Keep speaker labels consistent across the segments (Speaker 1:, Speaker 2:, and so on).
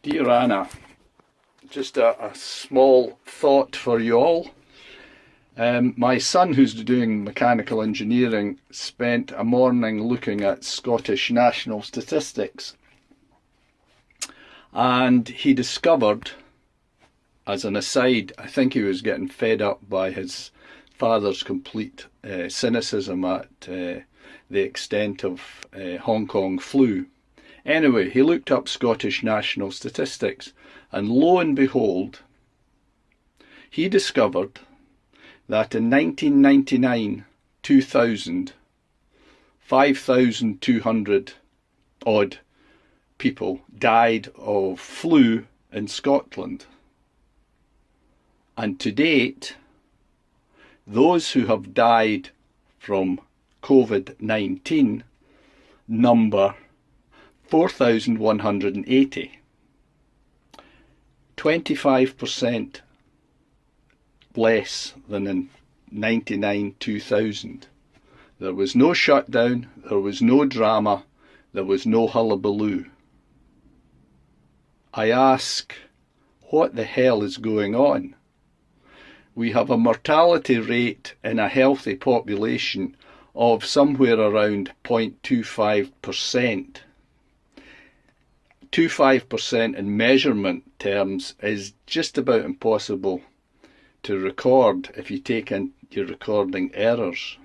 Speaker 1: Dear Anna, just a, a small thought for you all. Um, my son, who's doing mechanical engineering, spent a morning looking at Scottish national statistics. And he discovered, as an aside, I think he was getting fed up by his father's complete uh, cynicism at uh, the extent of uh, Hong Kong flu. Anyway, he looked up Scottish national statistics and lo and behold, he discovered that in 1999, 2000, 5,200 odd people died of flu in Scotland. And to date, those who have died from COVID-19 number 4,180. 25% less than in 99 2000. There was no shutdown, there was no drama, there was no hullabaloo. I ask, what the hell is going on? We have a mortality rate in a healthy population of somewhere around 0.25%. 25% in measurement terms is just about impossible to record if you take in your recording errors.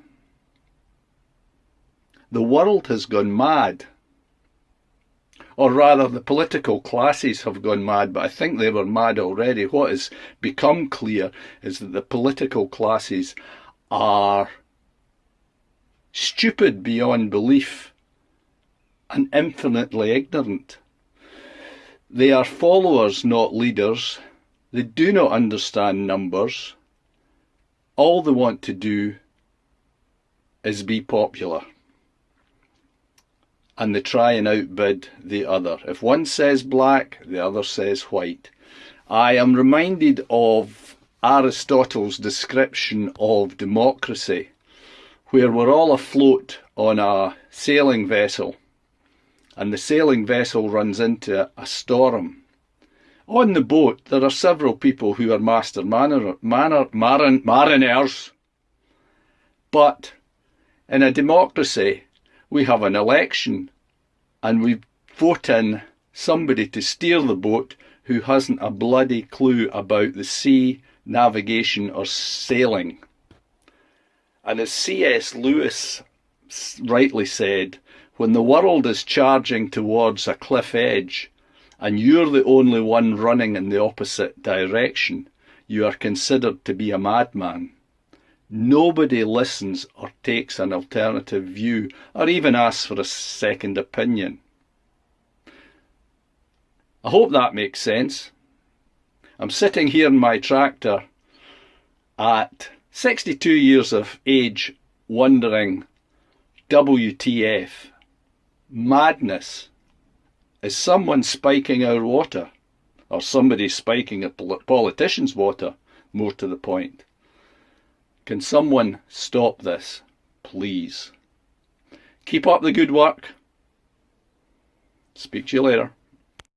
Speaker 1: The world has gone mad. Or rather, the political classes have gone mad, but I think they were mad already. What has become clear is that the political classes are stupid beyond belief and infinitely ignorant. They are followers, not leaders. They do not understand numbers. All they want to do is be popular. And they try and outbid the other. If one says black, the other says white. I am reminded of Aristotle's description of democracy, where we're all afloat on a sailing vessel and the sailing vessel runs into a storm. On the boat, there are several people who are master manor, manor, marin, mariners, but in a democracy, we have an election and we vote in somebody to steer the boat who hasn't a bloody clue about the sea, navigation or sailing. And as C.S. Lewis rightly said, when the world is charging towards a cliff edge and you're the only one running in the opposite direction, you are considered to be a madman. Nobody listens or takes an alternative view or even asks for a second opinion. I hope that makes sense. I'm sitting here in my tractor at 62 years of age wondering WTF madness is someone spiking our water or somebody spiking a politician's water, more to the point. Can someone stop this, please? Keep up the good work. Speak to you later.